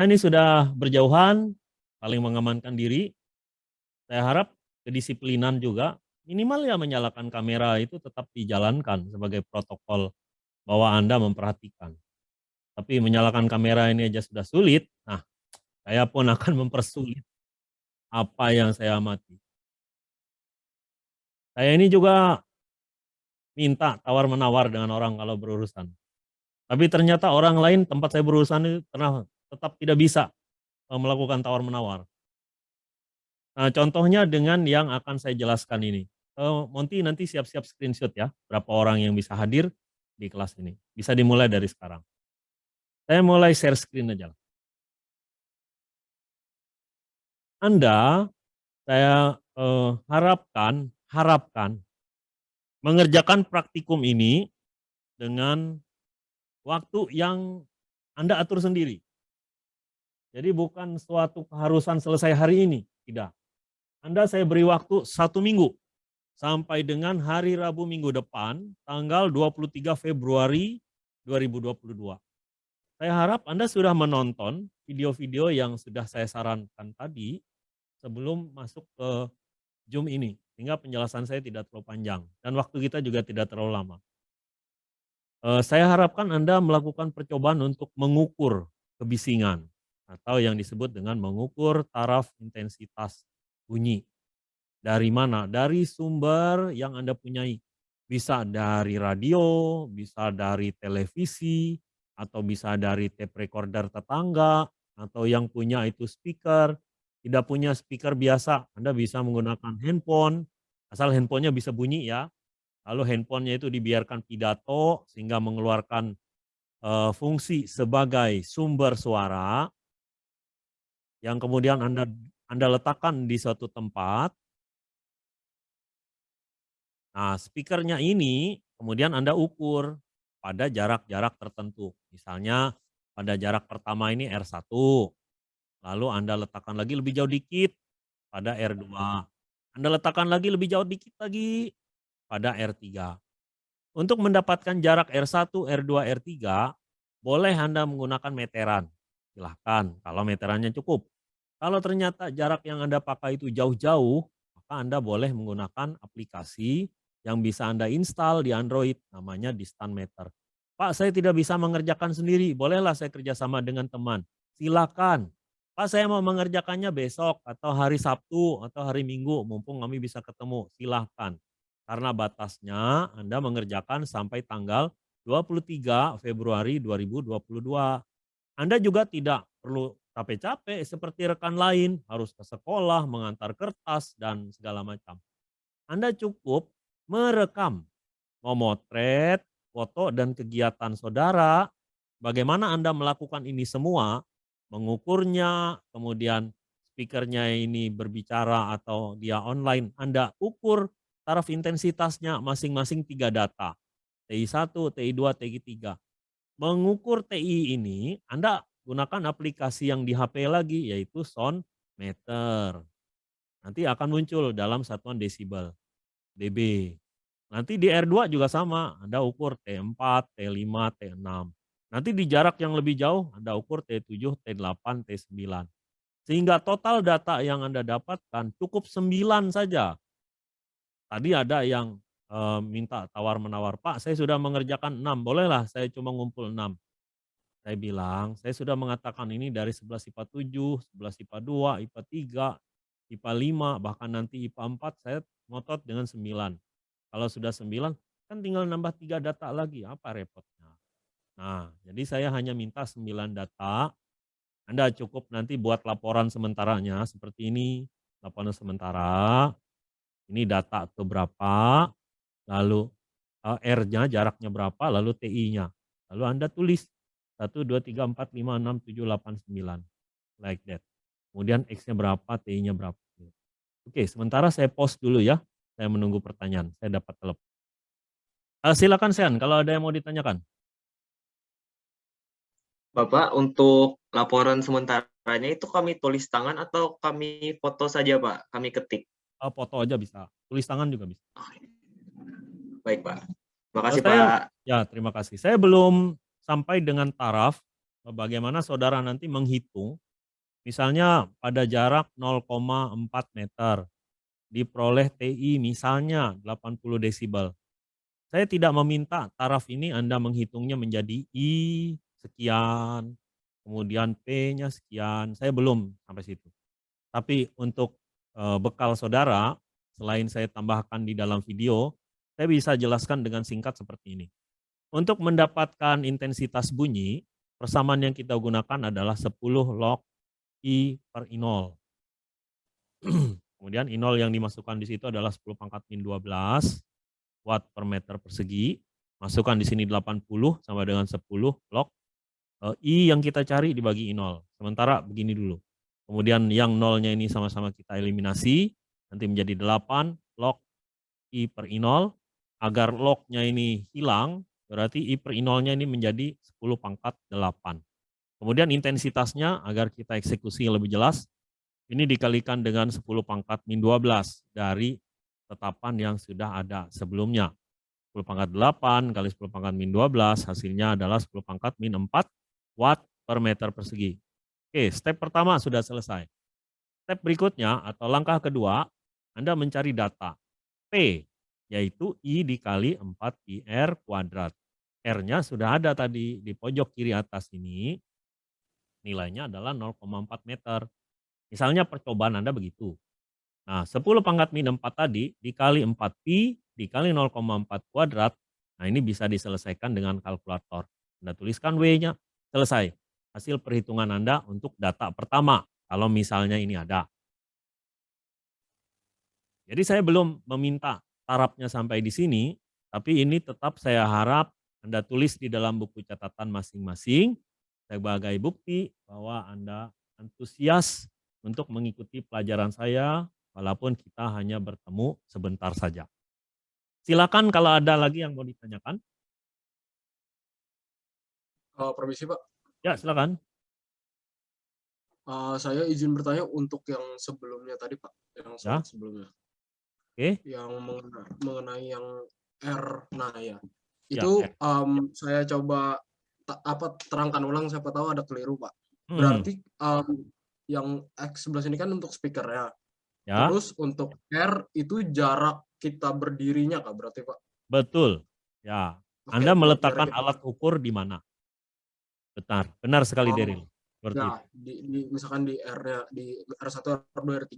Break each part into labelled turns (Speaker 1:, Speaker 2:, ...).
Speaker 1: Ini sudah berjauhan, saling mengamankan diri. Saya harap kedisiplinan juga, minimal ya menyalakan kamera itu tetap dijalankan sebagai protokol bahwa Anda memperhatikan. Tapi menyalakan kamera ini aja sudah sulit, nah saya pun akan mempersulit apa yang saya amati. Saya ini juga minta tawar-menawar dengan orang kalau berurusan. Tapi ternyata orang lain tempat saya berurusan itu pernah tetap tidak bisa e, melakukan tawar-menawar. Nah, contohnya dengan yang akan saya jelaskan ini. Uh, Monty nanti siap-siap screenshot ya, berapa orang yang bisa hadir di kelas ini. Bisa dimulai dari sekarang. Saya mulai share screen aja. Anda, saya uh, harapkan, harapkan mengerjakan praktikum ini dengan waktu yang Anda atur sendiri. Jadi bukan suatu keharusan selesai hari ini, tidak. Anda saya beri waktu satu minggu, sampai dengan hari Rabu minggu depan, tanggal 23 Februari 2022. Saya harap Anda sudah menonton video-video yang sudah saya sarankan tadi, sebelum masuk ke Zoom ini, sehingga penjelasan saya tidak terlalu panjang, dan waktu kita juga tidak terlalu lama. Eh, saya harapkan Anda melakukan percobaan untuk mengukur kebisingan atau yang disebut dengan mengukur taraf intensitas bunyi. Dari mana? Dari sumber yang Anda punyai. Bisa dari radio, bisa dari televisi, atau bisa dari tape recorder tetangga, atau yang punya itu speaker. Tidak punya speaker biasa, Anda bisa menggunakan handphone, asal handphonenya bisa bunyi ya. Lalu handphonenya itu dibiarkan pidato sehingga mengeluarkan uh, fungsi sebagai sumber suara yang kemudian Anda Anda letakkan di suatu tempat. Nah, speakernya ini kemudian Anda ukur pada jarak-jarak tertentu. Misalnya pada jarak pertama ini R1, lalu Anda letakkan lagi lebih jauh dikit pada R2. Anda letakkan lagi lebih jauh dikit lagi pada R3. Untuk mendapatkan jarak R1, R2, R3, boleh Anda menggunakan meteran silahkan kalau meterannya cukup. Kalau ternyata jarak yang Anda pakai itu jauh-jauh, maka Anda boleh menggunakan aplikasi yang bisa Anda install di Android, namanya Distant Meter. Pak, saya tidak bisa mengerjakan sendiri, bolehlah saya kerjasama dengan teman. Silakan. Pak, saya mau mengerjakannya besok atau hari Sabtu atau hari Minggu, mumpung kami bisa ketemu, silahkan. Karena batasnya Anda mengerjakan sampai tanggal 23 Februari 2022. Anda juga tidak perlu capek-capek seperti rekan lain, harus ke sekolah, mengantar kertas, dan segala macam. Anda cukup merekam, memotret, foto, dan kegiatan saudara, bagaimana Anda melakukan ini semua, mengukurnya, kemudian speakernya ini berbicara atau dia online, Anda ukur taraf intensitasnya masing-masing tiga data, TI1, TI2, TI3 mengukur TI ini, Anda gunakan aplikasi yang di HP lagi, yaitu sound meter. Nanti akan muncul dalam satuan desibel, dB. Nanti di R2 juga sama, Anda ukur T4, T5, T6. Nanti di jarak yang lebih jauh, Anda ukur T7, T8, T9. Sehingga total data yang Anda dapatkan cukup 9 saja. Tadi ada yang uh, minta tawar-menawar, Pak saya sudah mengerjakan 6, bolehlah saya cuma ngumpul 6. Saya bilang, saya sudah mengatakan ini dari 11 IPA 7, 11 IPA 2, IPA 3, IPA 5, bahkan nanti IPA 4 saya ngotot dengan 9. Kalau sudah 9, kan tinggal nambah 3 data lagi, apa repotnya. Nah, jadi saya hanya minta 9 data, Anda cukup nanti buat laporan sementaranya seperti ini, laporan sementara, ini data ke berapa, lalu uh, R-nya jaraknya berapa, lalu TI-nya. Lalu Anda tulis 1, 2, 3, 4, 5, 6, 7, 8, 9. Like that. Kemudian X-nya berapa, TI-nya berapa. Oke, sementara saya post dulu ya. Saya menunggu pertanyaan. Saya dapat telepon. Uh, silakan Sean, kalau ada yang mau ditanyakan.
Speaker 2: Bapak, untuk laporan sementaranya itu kami tulis tangan atau kami foto saja Pak? Kami ketik?
Speaker 1: Uh, foto aja bisa. Tulis tangan juga bisa.
Speaker 2: Baik Pak. Terima kasih
Speaker 1: saya,
Speaker 2: Pak.
Speaker 1: Ya terima kasih. Saya belum sampai dengan taraf bagaimana saudara nanti menghitung, misalnya pada jarak 0,4 meter, diperoleh TI misalnya 80 desibel. Saya tidak meminta taraf ini Anda menghitungnya menjadi I sekian, kemudian P-nya sekian, saya belum sampai situ. Tapi untuk eee, bekal saudara, selain saya tambahkan di dalam video, saya bisa jelaskan dengan singkat seperti ini. Untuk mendapatkan intensitas bunyi, persamaan yang kita gunakan adalah 10 log I per I0. Kemudian I0 yang dimasukkan di situ adalah 10 pangkat min 12 watt per meter persegi. Masukkan di sini 80 sama dengan 10 log eee, I yang kita cari dibagi I0. Sementara begini dulu. Kemudian yang nolnya ini sama-sama kita eliminasi, nanti menjadi 8 log I per I0. Agar lognya ini hilang, berarti I per I0-nya ini menjadi 10 pangkat 8. Kemudian intensitasnya agar kita eksekusi lebih jelas, ini dikalikan dengan 10 pangkat min 12 dari tetapan yang sudah ada sebelumnya. 10 pangkat 8 kali 10 pangkat min 12 hasilnya adalah 10 pangkat min 4 watt per meter persegi. Oke, step pertama sudah selesai. Step berikutnya atau langkah kedua, Anda mencari data P, yaitu I dikali 4IR kuadrat. R-nya sudah ada tadi di pojok kiri atas ini, nilainya adalah 0,4 meter. Misalnya percobaan Anda begitu. Nah, 10 pangkat min 4 tadi dikali 4 pi dikali 0,4 kuadrat. Nah, ini bisa diselesaikan dengan kalkulator. Anda tuliskan W-nya, selesai. Hasil perhitungan Anda untuk data pertama, kalau misalnya ini ada. Jadi saya belum meminta tarafnya sampai di sini, tapi ini tetap saya harap Anda tulis di dalam buku catatan masing-masing sebagai bukti bahwa Anda antusias untuk mengikuti pelajaran saya walaupun kita hanya bertemu sebentar saja. Silakan kalau ada lagi yang mau ditanyakan.
Speaker 3: Uh, permisi Pak.
Speaker 1: Ya silakan.
Speaker 3: Uh, saya izin bertanya untuk yang sebelumnya tadi Pak, yang
Speaker 1: Ya.
Speaker 3: sebelumnya.
Speaker 1: Oke.
Speaker 3: Yang mengenai, mengenai yang R, nah ya.
Speaker 1: Ya,
Speaker 3: Itu
Speaker 1: R.
Speaker 3: um, saya coba apa terangkan ulang siapa tahu ada keliru Pak.
Speaker 1: Hmm,
Speaker 3: Berarti um, yang X sebelah sini kan untuk speakernya.
Speaker 1: ya,
Speaker 3: Terus untuk R itu jarak kita berdirinya Kak berarti Pak.
Speaker 1: betul. Ya,
Speaker 3: Oke,
Speaker 1: Anda meletakkan alat ukur di mana? Benar, benar sekali
Speaker 3: Oh,
Speaker 1: Deril. Seperti
Speaker 3: Nah,
Speaker 1: itu.
Speaker 3: di, di misalkan di R-nya di R1, R2, R3.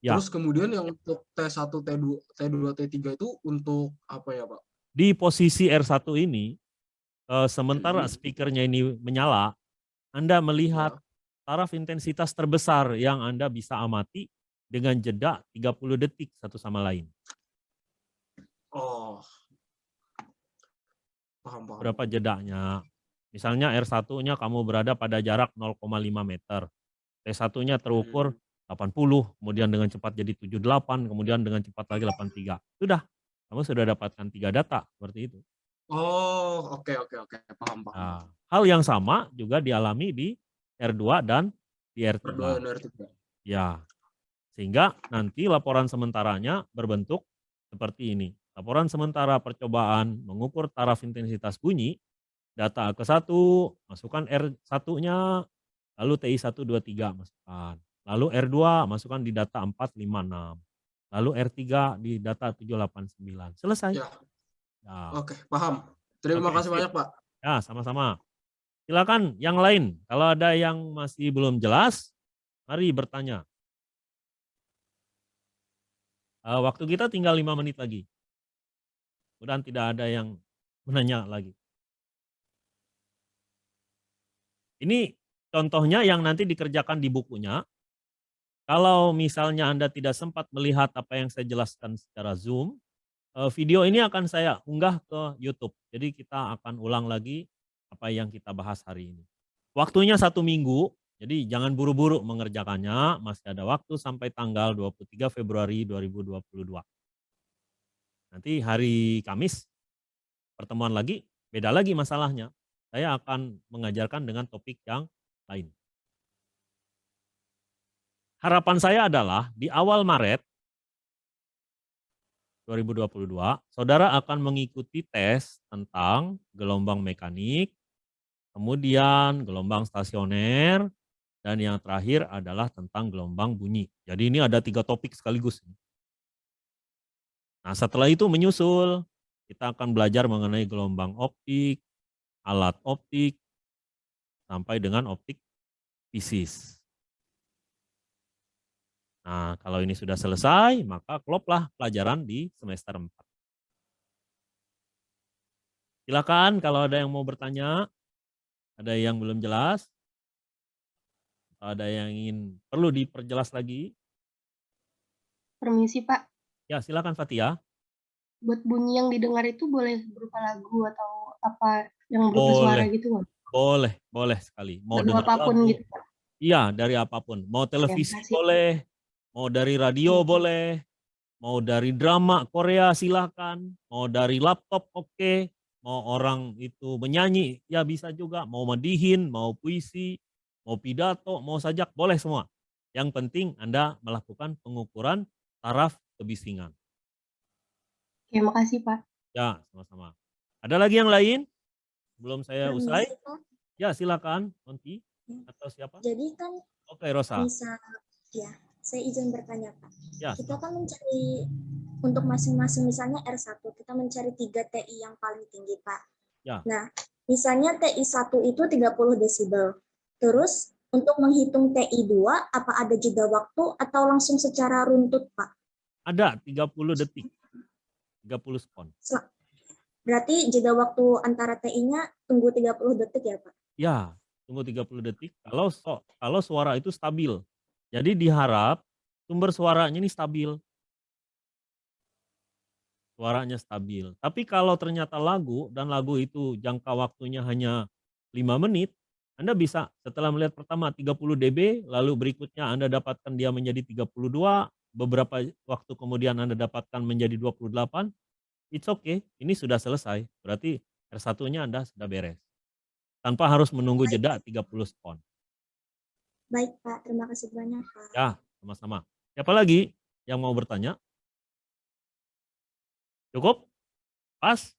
Speaker 1: Ya.
Speaker 3: Terus kemudian yang untuk T1, T2, T2, T3 itu untuk apa ya, Pak?
Speaker 1: Di posisi R1 ini, eh, sementara speakernya ini menyala, Anda melihat
Speaker 3: Ya.
Speaker 1: taraf intensitas terbesar yang Anda bisa amati dengan jeda 30 detik satu sama lain.
Speaker 3: Oh. Paham, paham.
Speaker 1: Berapa jedanya? Misalnya R1-nya kamu berada pada jarak 0,5 meter. T1-nya terukur
Speaker 3: Hmm.
Speaker 1: 80, kemudian dengan cepat jadi 78, kemudian dengan cepat lagi 83. Sudah, kamu sudah dapatkan tiga data seperti itu.
Speaker 3: Oh, oke, oke, oke. Paham, paham.
Speaker 1: Nah, hal yang sama juga dialami di R2 dan di R3.
Speaker 3: R2 dan R3.
Speaker 1: Ya, sehingga nanti laporan sementaranya berbentuk seperti ini. Laporan sementara percobaan mengukur taraf intensitas bunyi, data ke-1, masukkan R1-nya, lalu TI1, 2, 3 masukkan. Lalu R2 masukkan di data 4, 5, 6. Lalu R3 di data 7, 8, 9. Selesai.
Speaker 3: Ya,
Speaker 1: Ya,
Speaker 3: oke, paham. Terima
Speaker 1: Oke,
Speaker 3: kasih banyak, Pak.
Speaker 1: ya sama-sama. Silakan yang lain. Kalau ada yang masih belum jelas, mari bertanya. Eh, waktu kita tinggal lima menit lagi. Mudah tidak ada yang menanya lagi. Ini contohnya yang nanti dikerjakan di bukunya. Kalau misalnya Anda tidak sempat melihat apa yang saya jelaskan secara Zoom, eh, video ini akan saya unggah ke YouTube. Jadi kita akan ulang lagi apa yang kita bahas hari ini. Waktunya satu minggu, jadi jangan buru-buru mengerjakannya, masih ada waktu sampai tanggal 23 Februari 2022. Nanti hari Kamis, pertemuan lagi, beda lagi masalahnya. Saya akan mengajarkan dengan topik yang lain. Harapan saya adalah di awal Maret 2022, saudara akan mengikuti tes tentang gelombang mekanik, kemudian gelombang stasioner, dan yang terakhir adalah tentang gelombang bunyi. Jadi ini ada tiga topik sekaligus. Nah setelah itu menyusul, kita akan belajar mengenai gelombang optik, alat optik, sampai dengan optik fisis. Nah, kalau ini sudah selesai, maka kloplah pelajaran di semester 4. Silakan kalau ada yang mau bertanya, ada yang belum jelas, ada yang ingin perlu diperjelas lagi.
Speaker 4: Permisi Pak,
Speaker 1: Ya, silakan Fatia.
Speaker 4: buat bunyi yang didengar itu boleh berupa lagu atau apa yang berupa suara
Speaker 1: Boleh.
Speaker 4: gitu nggak?
Speaker 1: Boleh, boleh sekali. Mau
Speaker 4: Lagu
Speaker 1: dengar
Speaker 4: apa pun
Speaker 1: lagu,
Speaker 4: gitu Pak.
Speaker 1: Iya, dari apa pun. Mau televisi
Speaker 4: makasih.
Speaker 1: boleh, mau dari radio
Speaker 4: Oke.
Speaker 1: boleh, mau dari drama Korea silakan, mau dari laptop oke, mau orang itu menyanyi ya bisa juga, mau medihin, mau puisi, mau pidato, mau sajak boleh semua. Yang penting Anda melakukan pengukuran taraf kebisingan.
Speaker 4: Oke, makasih Pak.
Speaker 1: Ya, sama-sama. Ada lagi yang lain? Sebelum saya usai? Ya, silakan, Monty
Speaker 5: Ya.
Speaker 1: atau siapa?
Speaker 5: Jadi kan
Speaker 1: Oke, Rosa.
Speaker 5: bisa ya, saya izin bertanya Pak.
Speaker 1: Ya,
Speaker 5: Kita kan mencari untuk masing-masing misalnya R1 kita mencari 3 TI yang paling tinggi Pak.
Speaker 1: Ya.
Speaker 5: Nah, misalnya TI 1 itu 30 desibel. Terus untuk menghitung TI 2 apa ada jeda waktu atau langsung secara runtut Pak?
Speaker 1: ada 30 detik. 30 sekon.
Speaker 5: Berarti jeda waktu antara TI-nya tunggu 30 detik ya Pak?
Speaker 1: Ya, tunggu 30 detik. Kalau so- kalau suara itu stabil. Jadi diharap sumber suaranya ini stabil. Suaranya stabil. Tapi kalau ternyata lagu dan lagu itu jangka waktunya hanya 5 menit, Anda bisa setelah melihat pertama 30 dB, lalu berikutnya Anda dapatkan dia menjadi 32, beberapa waktu kemudian Anda dapatkan menjadi 28, it's okay, ini sudah selesai. Berarti R1-nya Anda sudah beres. Tanpa harus menunggu jeda 30 sekon.
Speaker 5: Baik Pak, terima kasih banyak Pak.
Speaker 1: Ya, sama-sama. Siapa lagi yang mau bertanya? Cukup? Pas?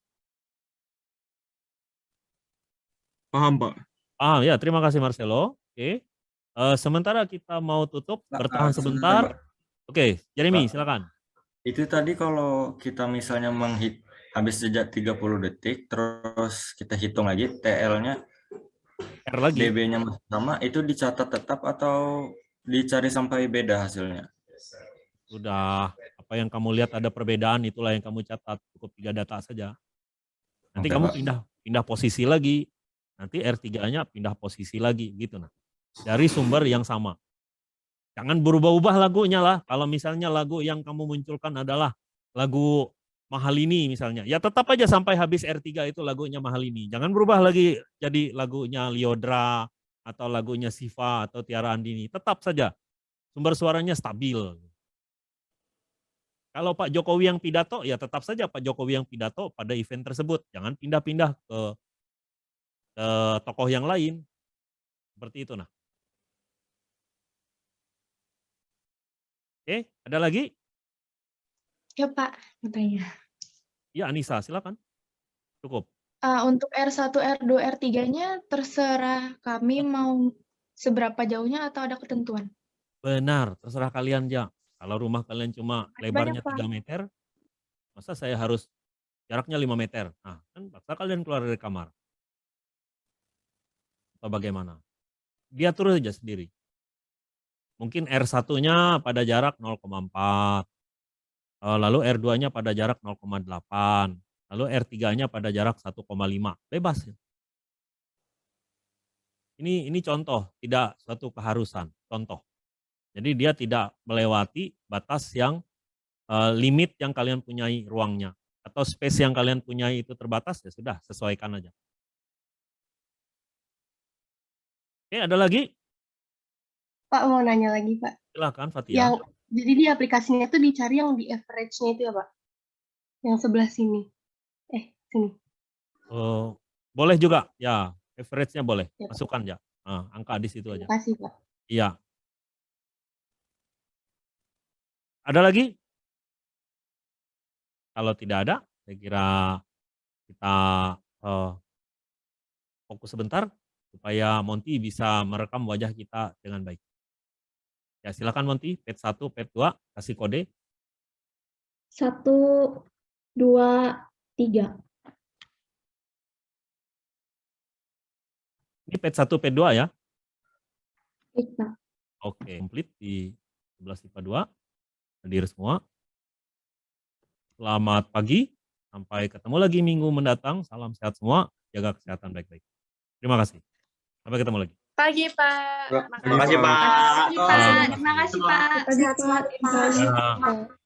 Speaker 2: Paham, Pak.
Speaker 1: Ah ya, terima kasih Marcelo. Oke. Eh, sementara kita mau tutup,
Speaker 6: Pak,
Speaker 1: bertahan sebentar.
Speaker 6: Pak.
Speaker 1: Oke, Jeremy
Speaker 6: Pak.
Speaker 1: silakan.
Speaker 6: Itu tadi kalau kita misalnya menghit habis jeda 30 detik, terus kita hitung lagi TL-nya,
Speaker 1: R lagi.
Speaker 6: dB-nya sama, itu dicatat tetap atau dicari sampai beda hasilnya?
Speaker 1: Sudah, apa yang kamu lihat ada perbedaan itulah yang kamu catat. Cukup tiga data saja. Nanti
Speaker 6: Oke,
Speaker 1: kamu
Speaker 6: Pak.
Speaker 1: pindah pindah posisi lagi. Nanti R3-nya pindah posisi lagi gitu nah. Dari sumber yang sama. Jangan berubah-ubah lagunya lah. Kalau misalnya lagu yang kamu munculkan adalah lagu mahal ini misalnya. Ya tetap aja sampai habis R3 itu lagunya mahal ini. Jangan berubah lagi jadi lagunya Liodra atau lagunya Siva atau Tiara Andini. Tetap saja sumber suaranya stabil. Kalau Pak Jokowi yang pidato, ya tetap saja Pak Jokowi yang pidato pada event tersebut. Jangan pindah-pindah ke, ke tokoh yang lain. Seperti itu nah. Oke, ada lagi?
Speaker 7: Ya Pak, mau tanya.
Speaker 1: Ya Anissa, silakan. Cukup.
Speaker 7: Ah, untuk R1, R2, R3-nya terserah kami mau seberapa jauhnya atau ada ketentuan?
Speaker 1: Benar, terserah kalian ya. Kalau rumah kalian cuma
Speaker 7: Makasih
Speaker 1: lebarnya
Speaker 7: banyak, Pak.
Speaker 1: 3 meter, masa saya harus jaraknya 5 meter? Nah, kan paksa kalian keluar dari kamar. Atau bagaimana? Diatur saja sendiri. Mungkin R1-nya pada jarak 0,4, eh, lalu R2-nya pada jarak 0,8, lalu R3-nya pada jarak 1,5. Bebas. ya. Ini ini contoh, tidak suatu keharusan, contoh. Jadi dia tidak melewati batas yang eh, limit yang kalian punyai ruangnya atau space yang kalian punyai itu terbatas ya sudah sesuaikan aja. Oke, ada lagi?
Speaker 4: Pak mau nanya lagi Pak.
Speaker 1: Silakan Fatia.
Speaker 4: Yang jadi di aplikasinya itu dicari yang di average-nya itu ya Pak? Yang sebelah sini. Eh, sini.
Speaker 1: Eh, boleh juga, ya average-nya boleh,
Speaker 4: Ya, Pak.
Speaker 1: masukkan ya. Ah, angka di situ aja.
Speaker 4: Terima kasih Pak.
Speaker 1: Iya. Ada lagi? Kalau tidak ada, saya kira kita eh, fokus sebentar. supaya Monty bisa merekam wajah kita dengan baik. Ya, silakan Monty, pet 1, pet 2, kasih kode.
Speaker 8: Satu, dua, tiga.
Speaker 1: Ini pet 1, pet 2 ya.
Speaker 8: Pak.
Speaker 1: Oke, komplit di 11 IPA 2. Hadir semua. Selamat pagi. Sampai ketemu lagi minggu mendatang. Salam sehat semua. Jaga kesehatan baik-baik. Terima kasih. Sampai ketemu lagi.
Speaker 7: Pagi, Pak.
Speaker 2: Terima kasih, Pak.
Speaker 7: Makasih, Pak. Terima kasih, Pak.
Speaker 5: Pak.
Speaker 1: Ya.
Speaker 8: Pak.